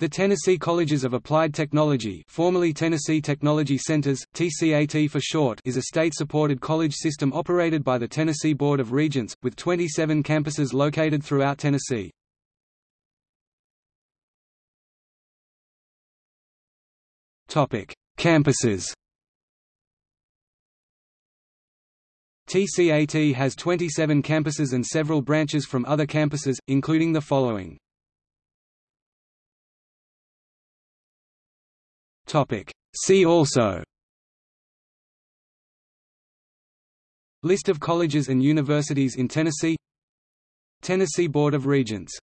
The Tennessee Colleges of Applied Technology formerly Tennessee Technology Centers, TCAT for short is a state-supported college system operated by the Tennessee Board of Regents, with 27 campuses located throughout Tennessee. Campuses TCAT has 27 campuses and several branches from other campuses, including the following See also. List of colleges and universities in Tennessee. Tennessee Board of Regents